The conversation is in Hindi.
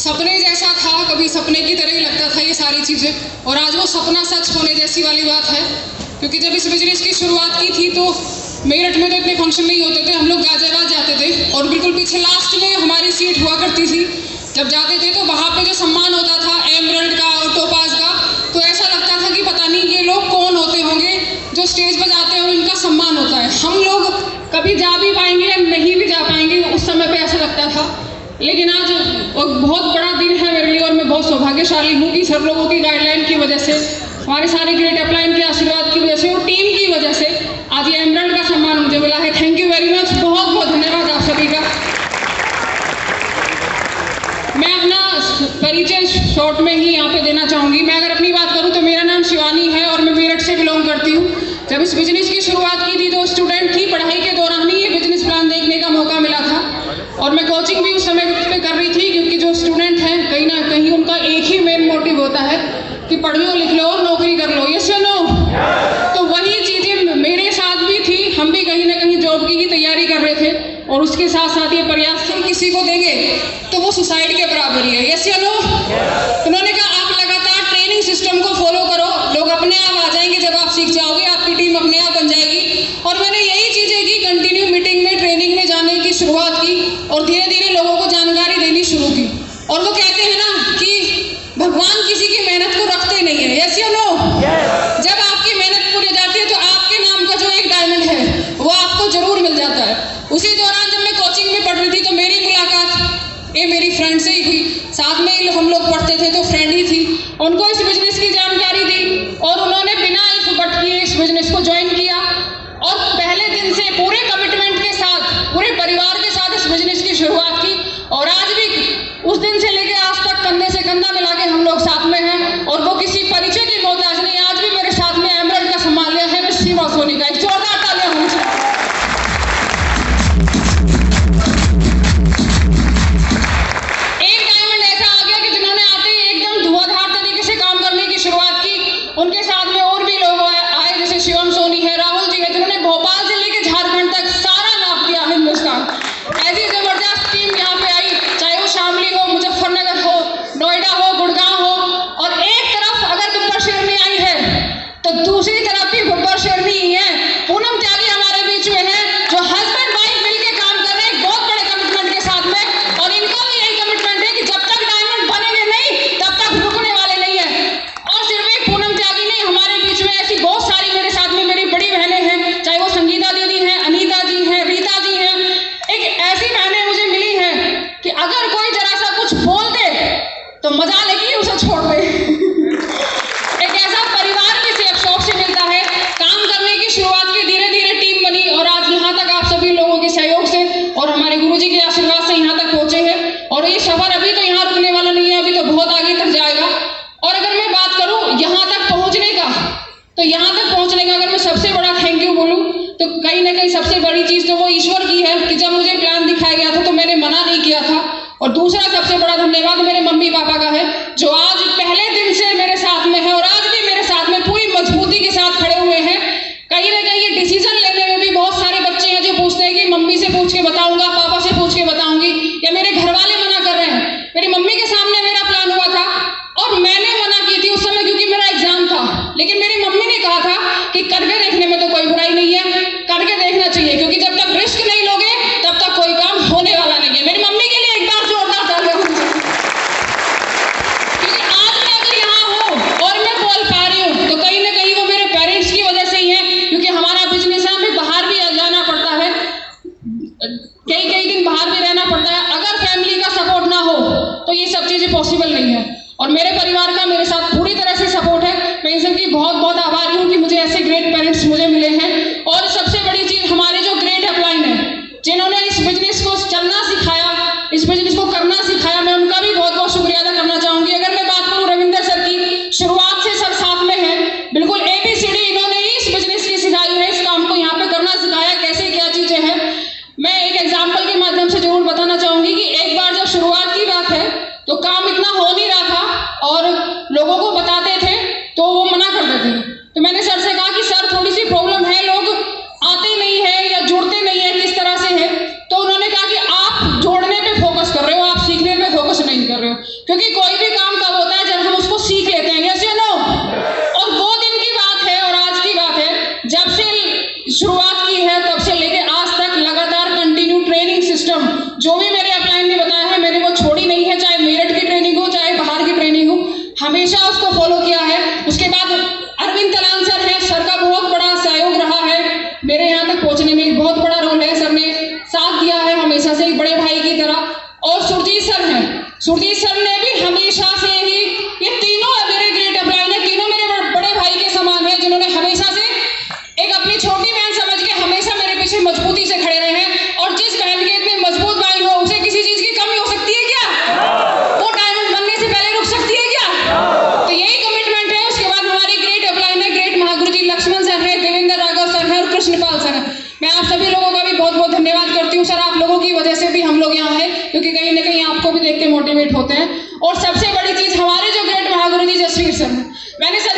सपने जैसा था, कभी सपने की तरह ही लगता था ये सारी चीज़ें। और आज वो सपना सच होने जैसी वाली बात है। क्योंकि जब इस बिज़नेस की शुरुआत की थी तो मेरठ में तो इतने फ़ंक्शन नहीं होते थे, हम लोग गाजियाबाद जाते थे। और बिल्कुल पीछे लास्ट में हमारी सीट हुआ करती थी। जब जाते थे तो वहाँ पे जो सम्मान होता था एमरल्ड का और टोपाज का तो ऐसा लगता था कि पता नहीं ये लोग कौन होते होंगे जो स्टेज पर जाते हैं और इनका सम्मान होता है हम लोग कभी जा भी पाएँगे या नहीं भी जा पाएँगे उस समय पे ऐसा लगता था लेकिन आज बहुत बड़ा दिन है मेरे लिए और मैं बहुत सौभाग्यशाली हूँ कि सर लोगों की गाइडलाइन की वजह से, हमारे सारे ग्रेट अपलाइन के आशीर्वाद की वजह से और टीम की वजह से आज ये एमरल्ड का सम्मान मुझे मिला है। थैंक यू वेरी मच बहुत बहुत धन्यवाद आप सभी का। मैं अपना परिचय शॉर्ट में ही यहाँ पे देना चाहूँगी। मैं अगर अपनी बात करूँ तो मेरा नाम शिवानी है और मैं मेरठ से बिलोंग करती हूँ। जब इस बिज़नेस की शुरुआत की थी तो स्टूडेंट थी। पढ़ाई के दौरान ही ये बिज़नेस प्लान देखने का मौका मिला था। और मैं कोचिंग भी उस समय पे कर रही थी क्योंकि जो स्टूडेंट हैं कहीं ना कहीं उनका एक ही मेन मोटिव होता है कि पढ़ लो, लिख लो और नौकरी कर लो। यस या नो तो वही चीज़ें मेरे साथ भी थी। हम भी कहीं ना कहीं जॉब की ही तैयारी कर रहे थे और उसके साथ साथ ये प्रयास हम किसी को देंगे तो वो सुसाइड के बराबर ही है। यस या नो उन्होंने कहा, आप लगातार ट्रेनिंग सिस्टम को फॉलो करो। लोग अपने आप आ जाएँगे जब आप सीख जाओगे। आपकी टीम अपने आप बन जाएगी और मैंने यही चीज़ें की कंटिन्यू मीटिंग में ट्रेनिंग में जाने की शुरुआत की और धीरे धीरे लोगों को जानकारी देनी शुरू की और वो कहते हैं ना कि भगवान किसी की मेहनत को रखते नहीं है यस या नो जब आपकी मेहनत पूरी जाती है तो आपके नाम का जो एक डायमंड है वो आपको ज़रूर मिल जाता है। उसी दौरान जब मैं कोचिंग में पढ़ रही थी तो मेरी मुलाकात ये मेरी फ्रेंड से ही हुई। साथ में ही हम लोग पढ़ते थे तो फ्रेंड ही थी। उनको इस बिज़नेस की जानकारी दी और उन्होंने बिना इस बट किए इस बिज़नेस को ज्वाइन किया। और पहले दिन से पूरे कमिटमेंट के साथ पूरे परिवार के साथ इस बिज़नेस की शुरुआत की और आज भी उस दिन से तो सबसे बड़ा थैंक यू बोलूँ तो कहीं ना कहीं सबसे बड़ी चीज़ तो वो ईश्वर की है कि जब मुझे प्लान दिखाया गया था तो मैंने मना नहीं किया था। और दूसरा सबसे बड़ा धन्यवाद मेरे मम्मी पापा का है, जो आज पहले बहुत बहुत आभारी। Joshua धन्यवाद करती हूँ, सर, आप लोगों की वजह से भी हम लोग यहाँ है, क्योंकि कहीं ना कहीं आपको भी देख के मोटिवेट होते हैं। और सबसे बड़ी चीज़ हमारे जो ग्रेट महागुरु जी जसवीर सर मैंने सर